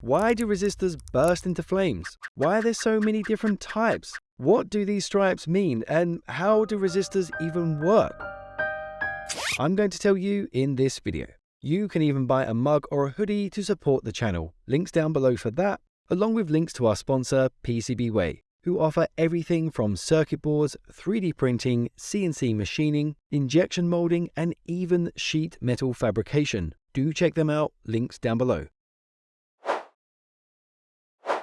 Why do resistors burst into flames? Why are there so many different types? What do these stripes mean and how do resistors even work? I'm going to tell you in this video. You can even buy a mug or a hoodie to support the channel. Links down below for that, along with links to our sponsor PCBWay, who offer everything from circuit boards, 3D printing, CNC machining, injection molding, and even sheet metal fabrication. Do check them out, links down below.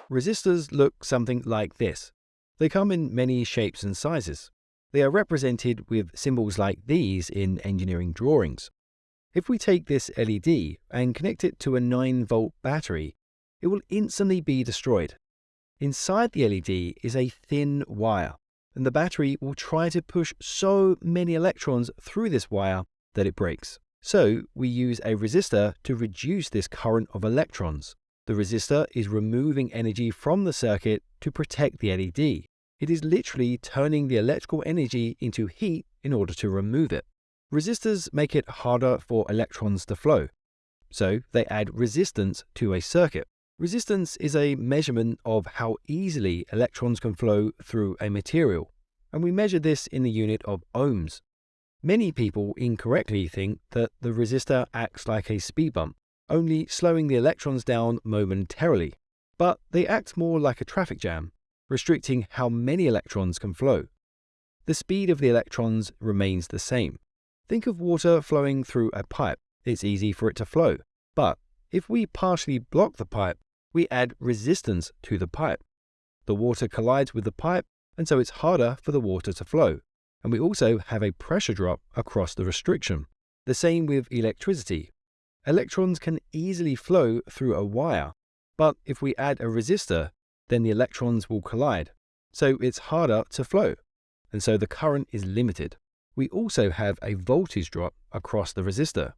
Resistors look something like this. They come in many shapes and sizes. They are represented with symbols like these in engineering drawings. If we take this LED and connect it to a 9 volt battery, it will instantly be destroyed. Inside the LED is a thin wire, and the battery will try to push so many electrons through this wire that it breaks. So we use a resistor to reduce this current of electrons. The resistor is removing energy from the circuit to protect the LED. It is literally turning the electrical energy into heat in order to remove it. Resistors make it harder for electrons to flow, so they add resistance to a circuit. Resistance is a measurement of how easily electrons can flow through a material, and we measure this in the unit of ohms. Many people incorrectly think that the resistor acts like a speed bump, only slowing the electrons down momentarily, but they act more like a traffic jam, restricting how many electrons can flow. The speed of the electrons remains the same. Think of water flowing through a pipe. It's easy for it to flow, but if we partially block the pipe, we add resistance to the pipe. The water collides with the pipe, and so it's harder for the water to flow. And we also have a pressure drop across the restriction. The same with electricity. Electrons can easily flow through a wire, but if we add a resistor, then the electrons will collide. So it's harder to flow, and so the current is limited. We also have a voltage drop across the resistor.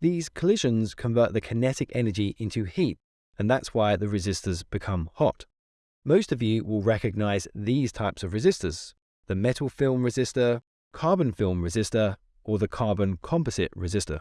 These collisions convert the kinetic energy into heat, and that's why the resistors become hot. Most of you will recognize these types of resistors, the metal film resistor, carbon film resistor, or the carbon composite resistor.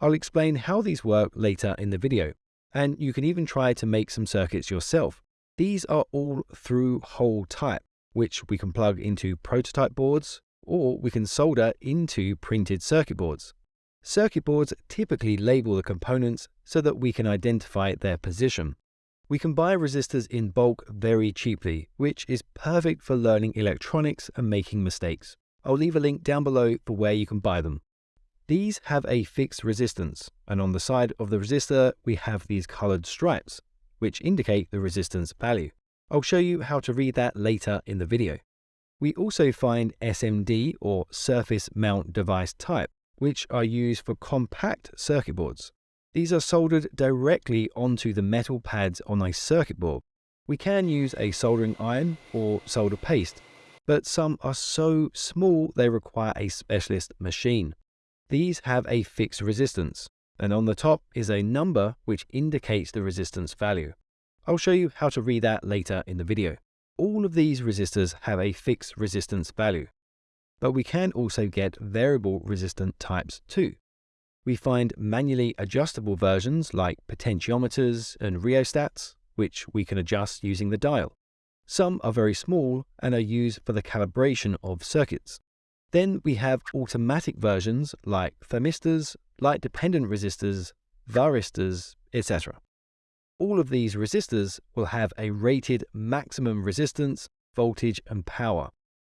I'll explain how these work later in the video, and you can even try to make some circuits yourself. These are all through hole type, which we can plug into prototype boards, or we can solder into printed circuit boards. Circuit boards typically label the components so that we can identify their position. We can buy resistors in bulk very cheaply, which is perfect for learning electronics and making mistakes. I'll leave a link down below for where you can buy them. These have a fixed resistance, and on the side of the resistor we have these colored stripes, which indicate the resistance value. I'll show you how to read that later in the video. We also find SMD or surface mount device type, which are used for compact circuit boards. These are soldered directly onto the metal pads on a circuit board. We can use a soldering iron or solder paste, but some are so small they require a specialist machine. These have a fixed resistance, and on the top is a number which indicates the resistance value. I'll show you how to read that later in the video. All of these resistors have a fixed resistance value, but we can also get variable resistant types too. We find manually adjustable versions like potentiometers and rheostats, which we can adjust using the dial. Some are very small and are used for the calibration of circuits. Then we have automatic versions like thermistors, light-dependent resistors, varistors, etc. All of these resistors will have a rated maximum resistance, voltage and power.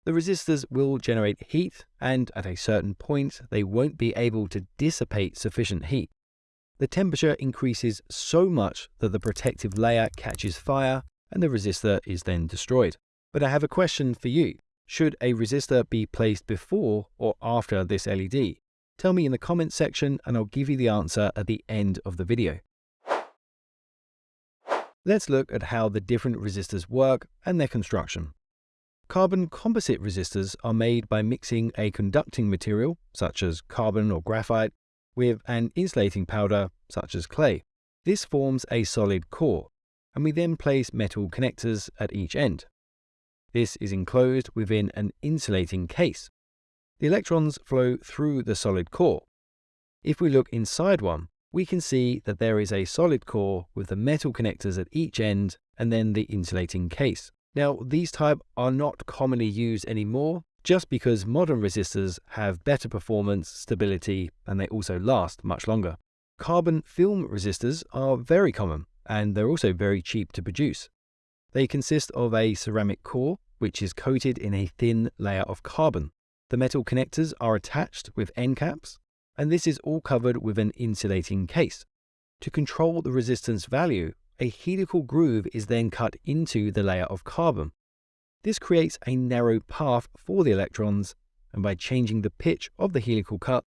The resistors will generate heat and at a certain point they won't be able to dissipate sufficient heat. The temperature increases so much that the protective layer catches fire and the resistor is then destroyed. But I have a question for you. Should a resistor be placed before or after this LED? Tell me in the comments section and I'll give you the answer at the end of the video. Let's look at how the different resistors work and their construction. Carbon composite resistors are made by mixing a conducting material, such as carbon or graphite, with an insulating powder, such as clay. This forms a solid core, and we then place metal connectors at each end. This is enclosed within an insulating case. The electrons flow through the solid core. If we look inside one, we can see that there is a solid core with the metal connectors at each end and then the insulating case. Now, these type are not commonly used anymore just because modern resistors have better performance, stability, and they also last much longer. Carbon film resistors are very common and they're also very cheap to produce. They consist of a ceramic core which is coated in a thin layer of carbon. The metal connectors are attached with end caps and this is all covered with an insulating case. To control the resistance value, a helical groove is then cut into the layer of carbon. This creates a narrow path for the electrons, and by changing the pitch of the helical cut,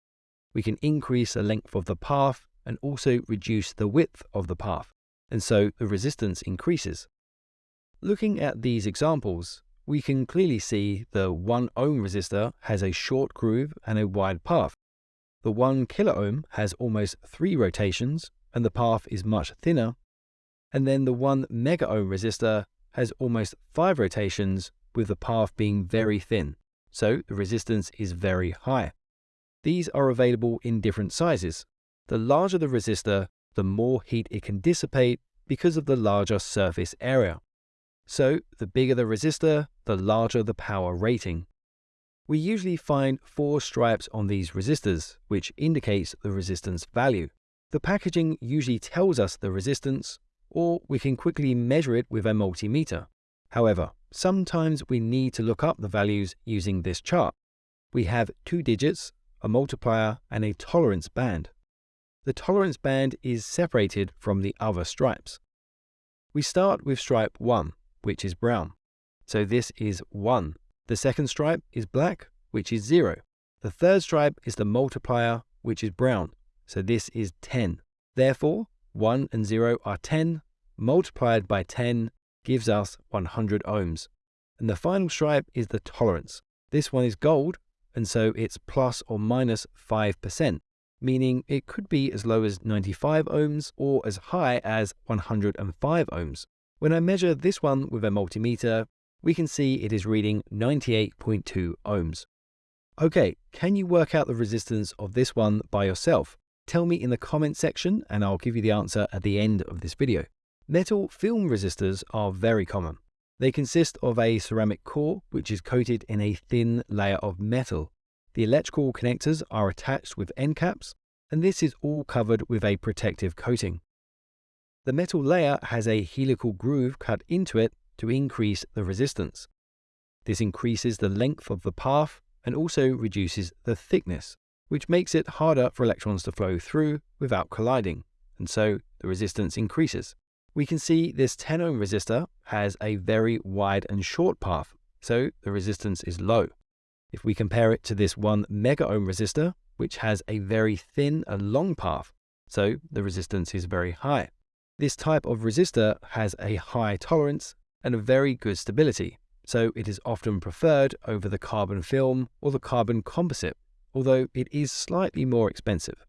we can increase the length of the path and also reduce the width of the path, and so the resistance increases. Looking at these examples, we can clearly see the 1 ohm resistor has a short groove and a wide path, the 1 kilo ohm has almost 3 rotations and the path is much thinner, and then the 1 mega ohm resistor has almost 5 rotations with the path being very thin, so the resistance is very high. These are available in different sizes. The larger the resistor, the more heat it can dissipate because of the larger surface area. So the bigger the resistor, the larger the power rating. We usually find four stripes on these resistors, which indicates the resistance value. The packaging usually tells us the resistance, or we can quickly measure it with a multimeter. However, sometimes we need to look up the values using this chart. We have two digits, a multiplier, and a tolerance band. The tolerance band is separated from the other stripes. We start with stripe 1, which is brown. So this is 1 the second stripe is black, which is 0. The third stripe is the multiplier, which is brown, so this is 10. Therefore, 1 and 0 are 10, multiplied by 10 gives us 100 ohms. And the final stripe is the tolerance. This one is gold, and so it's plus or minus 5%, meaning it could be as low as 95 ohms or as high as 105 ohms. When I measure this one with a multimeter, we can see it is reading 98.2 ohms. Okay, can you work out the resistance of this one by yourself? Tell me in the comment section and I'll give you the answer at the end of this video. Metal film resistors are very common. They consist of a ceramic core which is coated in a thin layer of metal. The electrical connectors are attached with end caps and this is all covered with a protective coating. The metal layer has a helical groove cut into it to increase the resistance. This increases the length of the path and also reduces the thickness, which makes it harder for electrons to flow through without colliding, and so the resistance increases. We can see this 10 ohm resistor has a very wide and short path, so the resistance is low. If we compare it to this 1 mega ohm resistor, which has a very thin and long path, so the resistance is very high. This type of resistor has a high tolerance and a very good stability, so it is often preferred over the carbon film or the carbon composite, although it is slightly more expensive.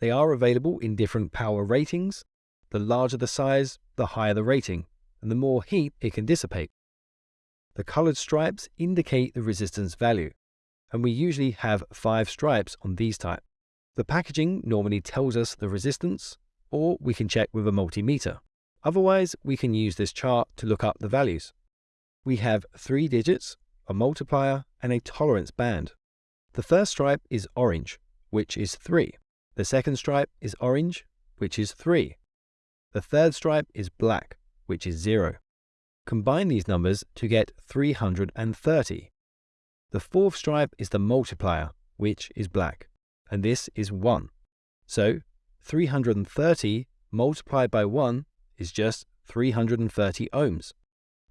They are available in different power ratings. The larger the size, the higher the rating, and the more heat it can dissipate. The colored stripes indicate the resistance value, and we usually have five stripes on these type. The packaging normally tells us the resistance, or we can check with a multimeter. Otherwise, we can use this chart to look up the values. We have three digits, a multiplier, and a tolerance band. The first stripe is orange, which is 3. The second stripe is orange, which is 3. The third stripe is black, which is 0. Combine these numbers to get 330. The fourth stripe is the multiplier, which is black, and this is 1. So 330 multiplied by 1 is just 330 ohms.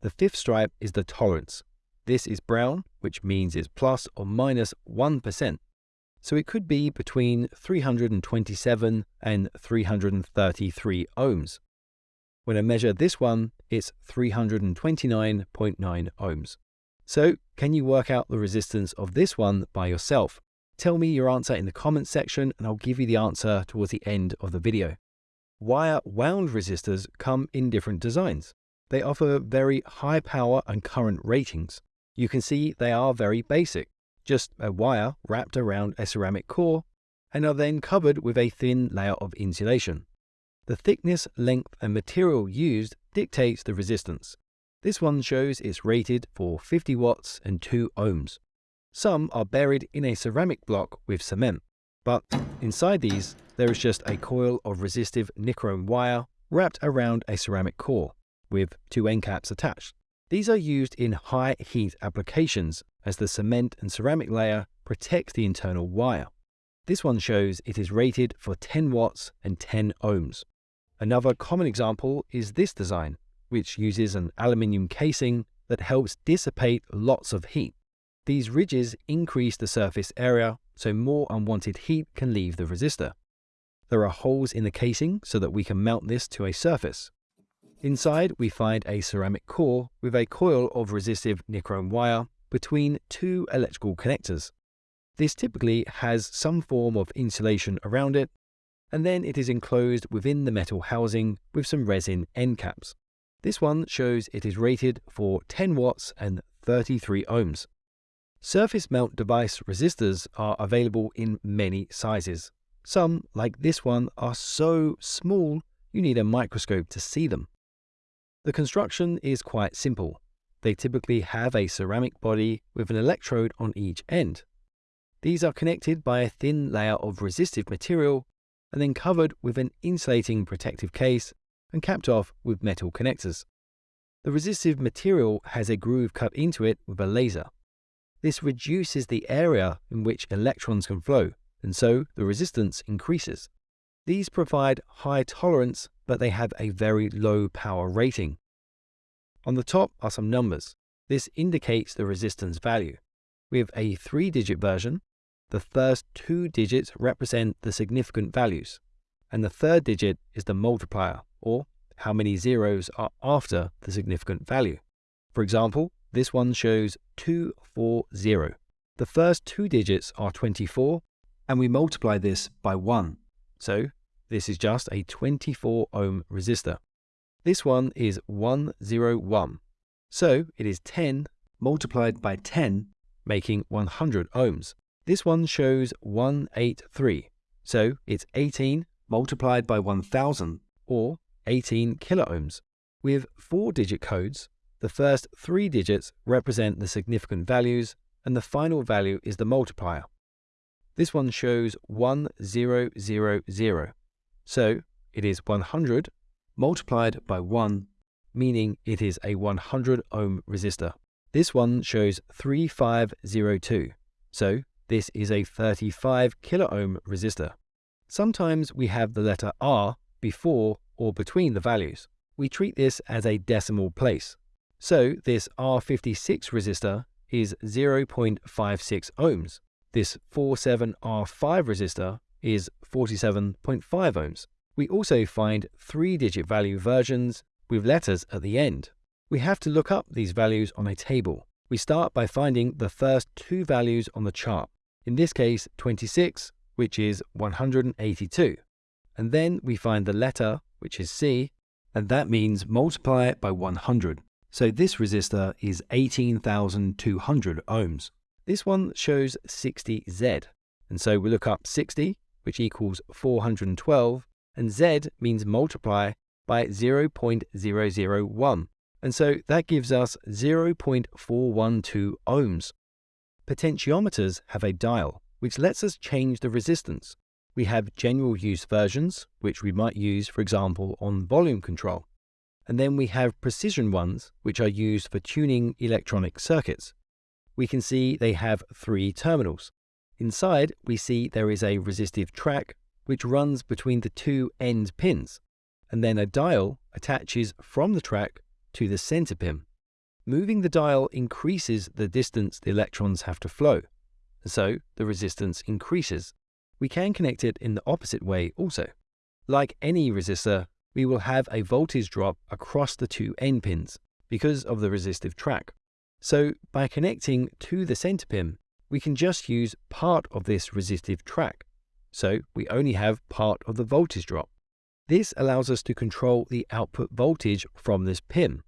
The fifth stripe is the tolerance. This is brown, which means it's plus or minus 1. So it could be between 327 and 333 ohms. When I measure this one, it's 329.9 ohms. So can you work out the resistance of this one by yourself? Tell me your answer in the comments section and I'll give you the answer towards the end of the video wire wound resistors come in different designs. They offer very high power and current ratings. You can see they are very basic, just a wire wrapped around a ceramic core and are then covered with a thin layer of insulation. The thickness, length, and material used dictates the resistance. This one shows it's rated for 50 watts and 2 ohms. Some are buried in a ceramic block with cement, but inside these there is just a coil of resistive nichrome wire wrapped around a ceramic core, with two end caps attached. These are used in high heat applications as the cement and ceramic layer protects the internal wire. This one shows it is rated for 10 watts and 10 ohms. Another common example is this design, which uses an aluminium casing that helps dissipate lots of heat. These ridges increase the surface area so more unwanted heat can leave the resistor. There are holes in the casing so that we can mount this to a surface. Inside, we find a ceramic core with a coil of resistive nichrome wire between two electrical connectors. This typically has some form of insulation around it, and then it is enclosed within the metal housing with some resin end caps. This one shows it is rated for 10 watts and 33 ohms. Surface mount device resistors are available in many sizes. Some, like this one, are so small you need a microscope to see them. The construction is quite simple. They typically have a ceramic body with an electrode on each end. These are connected by a thin layer of resistive material and then covered with an insulating protective case and capped off with metal connectors. The resistive material has a groove cut into it with a laser. This reduces the area in which electrons can flow, and so the resistance increases. These provide high tolerance, but they have a very low power rating. On the top are some numbers. This indicates the resistance value. We have a three-digit version. The first two digits represent the significant values, and the third digit is the multiplier, or how many zeros are after the significant value. For example, this one shows 240. The first two digits are 24, and we multiply this by 1. So this is just a 24 ohm resistor. This one is 101. So it is 10 multiplied by 10, making 100 ohms. This one shows 183. So it's 18 multiplied by 1000, or 18 kiloohms. With four digit codes, the first three digits represent the significant values, and the final value is the multiplier. This one shows 1000. So it is 100 multiplied by 1, meaning it is a 100 ohm resistor. This one shows 3502. So this is a 35 kilo ohm resistor. Sometimes we have the letter R before or between the values. We treat this as a decimal place. So this R56 resistor is 0.56 ohms. This 47R5 resistor is 47.5 ohms. We also find three-digit value versions with letters at the end. We have to look up these values on a table. We start by finding the first two values on the chart. In this case, 26, which is 182. And then we find the letter, which is C, and that means multiply it by 100. So this resistor is 18,200 ohms. This one shows 60Z. And so we look up 60, which equals 412, and Z means multiply by 0.001. And so that gives us 0.412 ohms. Potentiometers have a dial, which lets us change the resistance. We have general use versions, which we might use, for example, on volume control. And then we have precision ones, which are used for tuning electronic circuits. We can see they have three terminals. Inside, we see there is a resistive track which runs between the two end pins, and then a dial attaches from the track to the center pin. Moving the dial increases the distance the electrons have to flow, so the resistance increases. We can connect it in the opposite way also. Like any resistor, we will have a voltage drop across the two end pins because of the resistive track. So by connecting to the center pin, we can just use part of this resistive track so we only have part of the voltage drop. This allows us to control the output voltage from this pin.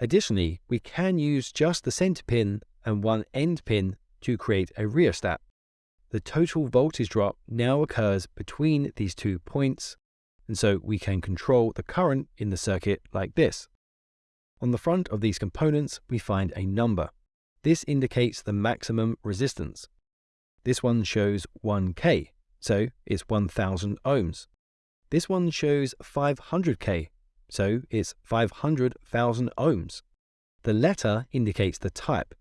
Additionally, we can use just the center pin and one end pin to create a rheostat. the total voltage drop now occurs between these two points, and so we can control the current in the circuit like this. On the front of these components, we find a number. This indicates the maximum resistance. This one shows 1K, so it's 1000 ohms. This one shows 500K, so it's 500,000 ohms. The letter indicates the type.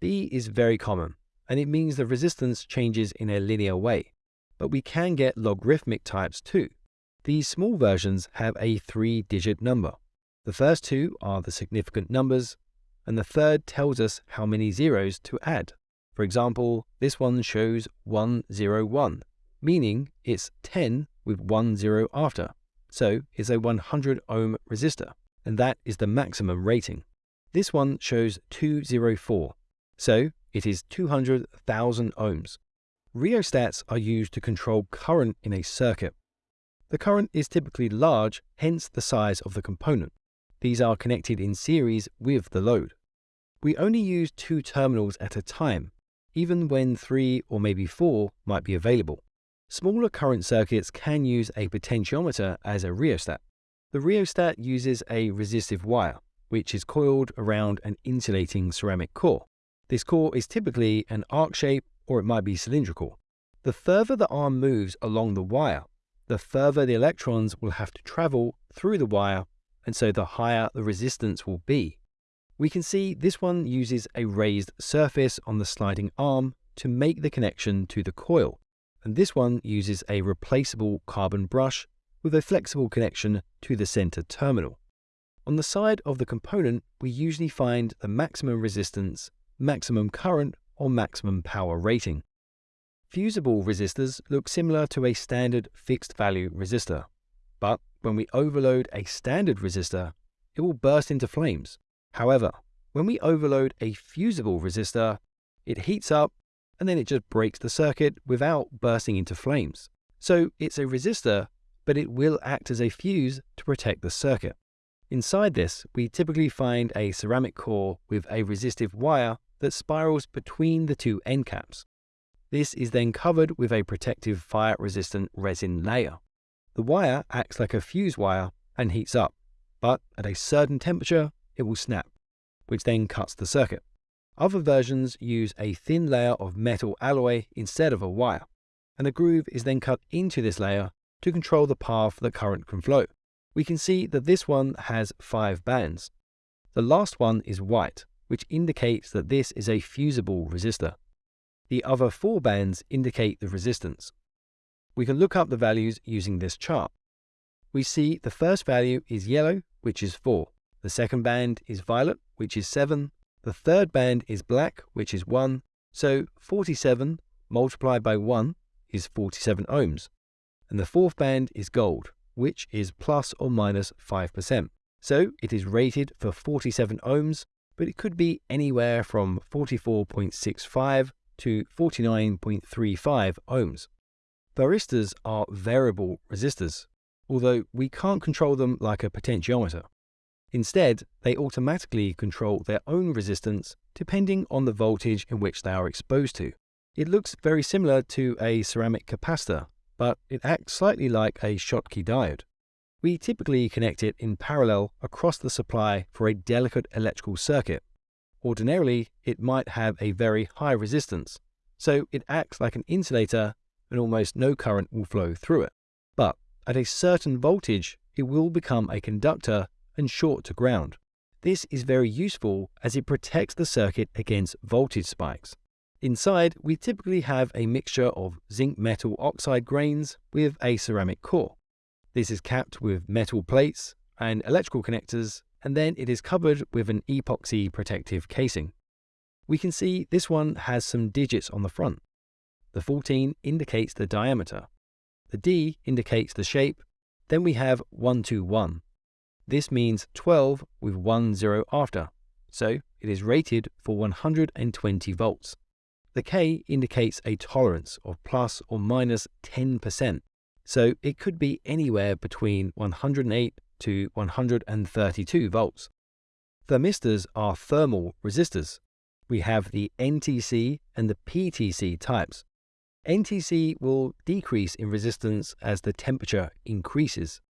B is very common, and it means the resistance changes in a linear way. But we can get logarithmic types too. These small versions have a three-digit number. The first two are the significant numbers, and the third tells us how many zeros to add. For example, this one shows 101, meaning it's 10 with one zero after, so it's a 100 ohm resistor, and that is the maximum rating. This one shows 204, so it is 200,000 ohms. Rheostats are used to control current in a circuit. The current is typically large, hence the size of the component. These are connected in series with the load. We only use two terminals at a time, even when three or maybe four might be available. Smaller current circuits can use a potentiometer as a rheostat. The rheostat uses a resistive wire, which is coiled around an insulating ceramic core. This core is typically an arc shape or it might be cylindrical. The further the arm moves along the wire, the further the electrons will have to travel through the wire, and so the higher the resistance will be. We can see this one uses a raised surface on the sliding arm to make the connection to the coil, and this one uses a replaceable carbon brush with a flexible connection to the center terminal. On the side of the component, we usually find the maximum resistance maximum current, or maximum power rating. Fusible resistors look similar to a standard fixed value resistor, but when we overload a standard resistor, it will burst into flames. However, when we overload a fusible resistor, it heats up and then it just breaks the circuit without bursting into flames. So it's a resistor, but it will act as a fuse to protect the circuit. Inside this, we typically find a ceramic core with a resistive wire that spirals between the two end caps. This is then covered with a protective fire-resistant resin layer. The wire acts like a fuse wire and heats up, but at a certain temperature, it will snap, which then cuts the circuit. Other versions use a thin layer of metal alloy instead of a wire, and a groove is then cut into this layer to control the path the current can flow. We can see that this one has five bands. The last one is white, which indicates that this is a fusible resistor. The other four bands indicate the resistance. We can look up the values using this chart. We see the first value is yellow, which is 4. The second band is violet, which is 7. The third band is black, which is 1. So 47 multiplied by 1 is 47 ohms. And the fourth band is gold, which is plus or minus 5%. So it is rated for 47 ohms but it could be anywhere from 44.65 to 49.35 ohms. Varistors are variable resistors, although we can't control them like a potentiometer. Instead, they automatically control their own resistance depending on the voltage in which they are exposed to. It looks very similar to a ceramic capacitor, but it acts slightly like a Schottky diode. We typically connect it in parallel across the supply for a delicate electrical circuit. Ordinarily, it might have a very high resistance, so it acts like an insulator and almost no current will flow through it. But at a certain voltage, it will become a conductor and short to ground. This is very useful as it protects the circuit against voltage spikes. Inside, we typically have a mixture of zinc metal oxide grains with a ceramic core. This is capped with metal plates and electrical connectors, and then it is covered with an epoxy protective casing. We can see this one has some digits on the front. The 14 indicates the diameter. The D indicates the shape. Then we have 121. This means 12 with 1 zero after, so it is rated for 120 volts. The K indicates a tolerance of plus or minus 10%. So it could be anywhere between 108 to 132 volts. Thermistors are thermal resistors. We have the NTC and the PTC types. NTC will decrease in resistance as the temperature increases.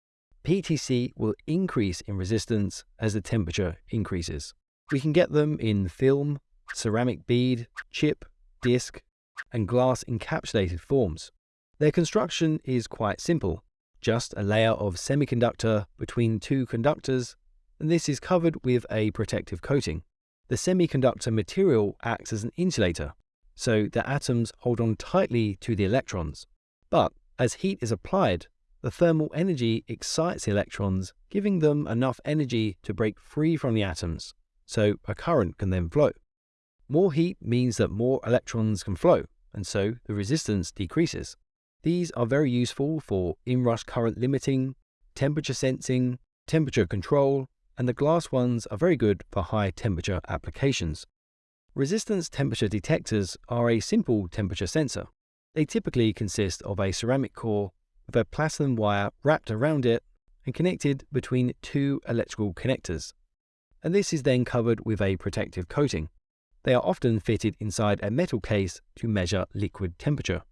PTC will increase in resistance as the temperature increases. We can get them in film, ceramic bead, chip, disc, and glass encapsulated forms. Their construction is quite simple, just a layer of semiconductor between two conductors, and this is covered with a protective coating. The semiconductor material acts as an insulator, so the atoms hold on tightly to the electrons. But as heat is applied, the thermal energy excites the electrons, giving them enough energy to break free from the atoms, so a current can then flow. More heat means that more electrons can flow, and so the resistance decreases. These are very useful for inrush current limiting, temperature sensing, temperature control, and the glass ones are very good for high temperature applications. Resistance temperature detectors are a simple temperature sensor. They typically consist of a ceramic core with a platinum wire wrapped around it and connected between two electrical connectors. And this is then covered with a protective coating. They are often fitted inside a metal case to measure liquid temperature.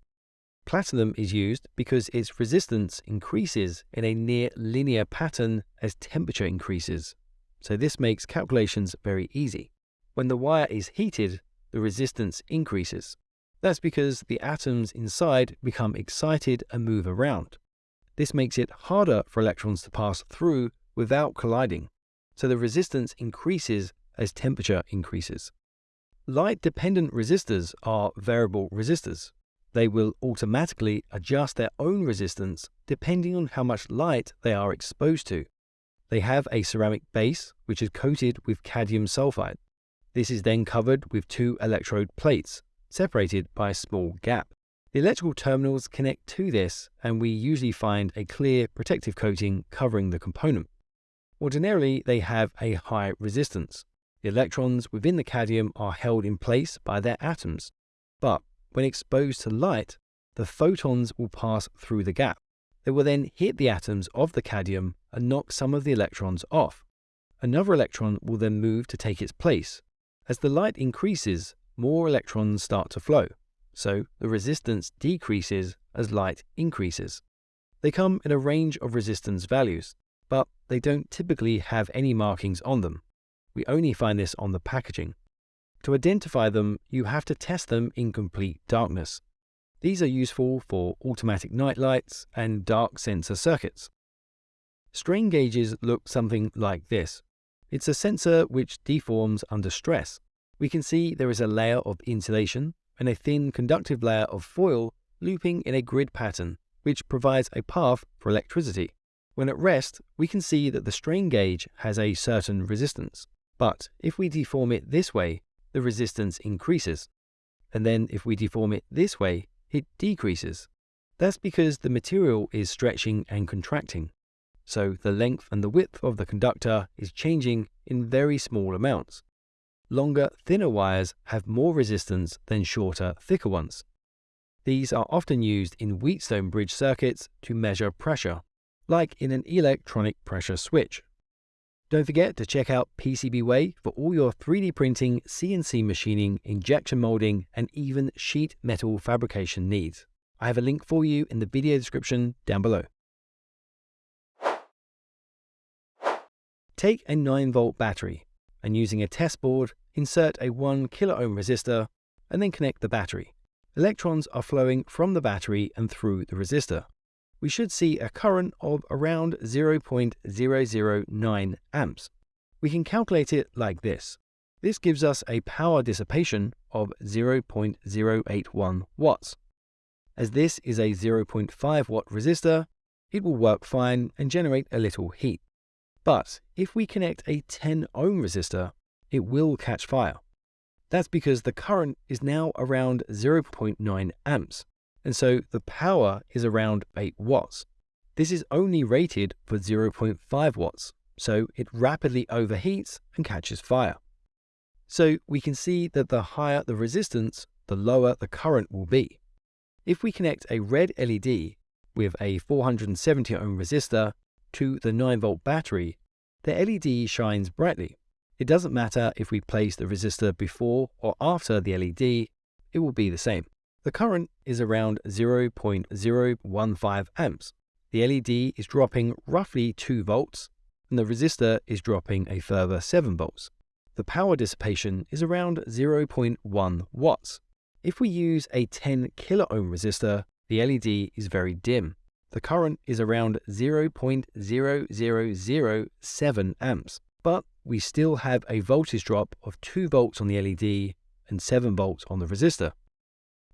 Platinum is used because its resistance increases in a near linear pattern as temperature increases, so this makes calculations very easy. When the wire is heated, the resistance increases. That's because the atoms inside become excited and move around. This makes it harder for electrons to pass through without colliding, so the resistance increases as temperature increases. Light-dependent resistors are variable resistors. They will automatically adjust their own resistance depending on how much light they are exposed to. They have a ceramic base which is coated with cadmium sulfide. This is then covered with two electrode plates separated by a small gap. The electrical terminals connect to this and we usually find a clear protective coating covering the component. Ordinarily, they have a high resistance. The electrons within the cadmium are held in place by their atoms, but when exposed to light, the photons will pass through the gap. They will then hit the atoms of the cadmium and knock some of the electrons off. Another electron will then move to take its place. As the light increases, more electrons start to flow, so the resistance decreases as light increases. They come in a range of resistance values, but they don't typically have any markings on them. We only find this on the packaging. To identify them, you have to test them in complete darkness. These are useful for automatic night lights and dark sensor circuits. Strain gauges look something like this. It's a sensor which deforms under stress we can see there is a layer of insulation and a thin conductive layer of foil looping in a grid pattern, which provides a path for electricity. When at rest, we can see that the strain gauge has a certain resistance. But if we deform it this way, the resistance increases. And then if we deform it this way, it decreases. That's because the material is stretching and contracting. So the length and the width of the conductor is changing in very small amounts. Longer, thinner wires have more resistance than shorter, thicker ones. These are often used in Wheatstone bridge circuits to measure pressure, like in an electronic pressure switch. Don't forget to check out PCBWay for all your 3D printing, CNC machining, injection molding, and even sheet metal fabrication needs. I have a link for you in the video description down below. Take a 9 volt battery and using a test board, insert a 1 kiloohm resistor and then connect the battery. Electrons are flowing from the battery and through the resistor. We should see a current of around 0.009 amps. We can calculate it like this. This gives us a power dissipation of 0.081 watts. As this is a 0.5 watt resistor, it will work fine and generate a little heat. But if we connect a 10 ohm resistor, it will catch fire. That's because the current is now around 0.9 amps, and so the power is around 8 watts. This is only rated for 0.5 watts, so it rapidly overheats and catches fire. So we can see that the higher the resistance, the lower the current will be. If we connect a red LED with a 470 ohm resistor to the 9 volt battery, the LED shines brightly. It doesn't matter if we place the resistor before or after the LED, it will be the same. The current is around 0.015 amps. The LED is dropping roughly 2 volts, and the resistor is dropping a further 7 volts. The power dissipation is around 0.1 watts. If we use a 10 kilo ohm resistor, the LED is very dim. The current is around 0.0007 amps, but we still have a voltage drop of 2 volts on the LED and 7 volts on the resistor.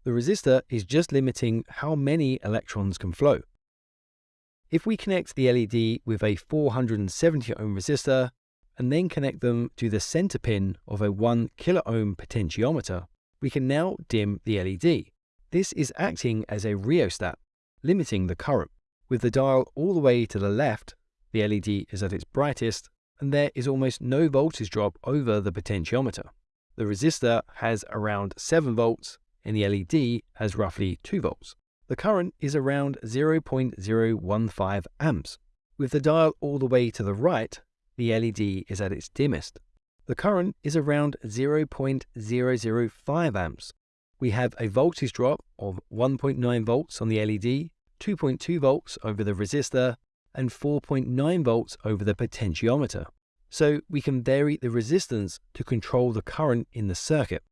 The resistor is just limiting how many electrons can flow. If we connect the LED with a 470 ohm resistor and then connect them to the center pin of a 1 kilo ohm potentiometer, we can now dim the LED. This is acting as a rheostat, limiting the current. With the dial all the way to the left, the LED is at its brightest and there is almost no voltage drop over the potentiometer. The resistor has around 7 volts and the LED has roughly 2 volts. The current is around 0.015 amps. With the dial all the way to the right, the LED is at its dimmest. The current is around 0.005 amps. We have a voltage drop of 1.9 volts on the LED, 2.2 volts over the resistor, and 4.9 volts over the potentiometer. So we can vary the resistance to control the current in the circuit.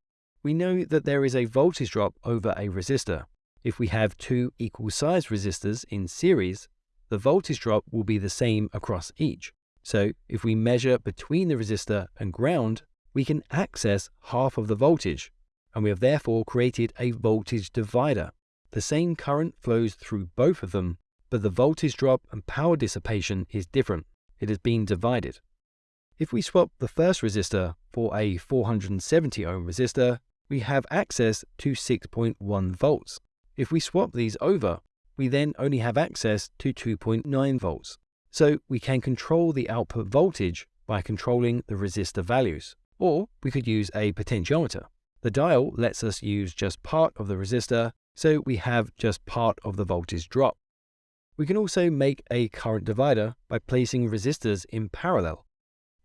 We know that there is a voltage drop over a resistor. If we have two equal size resistors in series, the voltage drop will be the same across each. So if we measure between the resistor and ground, we can access half of the voltage, and we have therefore created a voltage divider. The same current flows through both of them, but the voltage drop and power dissipation is different. It has been divided. If we swap the first resistor for a 470 ohm resistor, we have access to 6.1 volts. If we swap these over, we then only have access to 2.9 volts. So we can control the output voltage by controlling the resistor values. Or we could use a potentiometer. The dial lets us use just part of the resistor, so we have just part of the voltage drop. We can also make a current divider by placing resistors in parallel.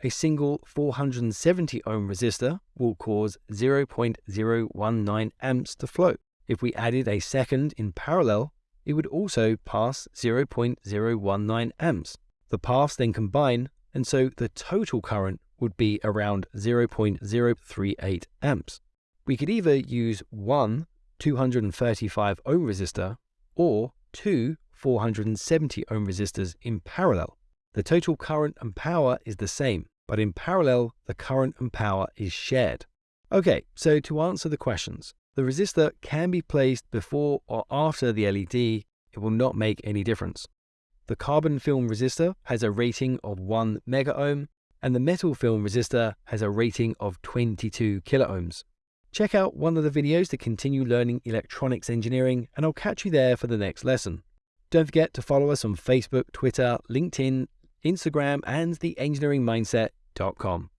A single 470 ohm resistor will cause 0.019 amps to flow. If we added a second in parallel, it would also pass 0.019 amps. The paths then combine, and so the total current would be around 0.038 amps. We could either use one 235 ohm resistor or two 470 ohm resistors in parallel. The total current and power is the same, but in parallel, the current and power is shared. Okay, so to answer the questions, the resistor can be placed before or after the LED, it will not make any difference. The carbon film resistor has a rating of 1 megaohm, and the metal film resistor has a rating of 22 kiloohms. Check out one of the videos to continue learning electronics engineering, and I'll catch you there for the next lesson. Don't forget to follow us on Facebook, Twitter, LinkedIn, Instagram, and theengineeringmindset.com.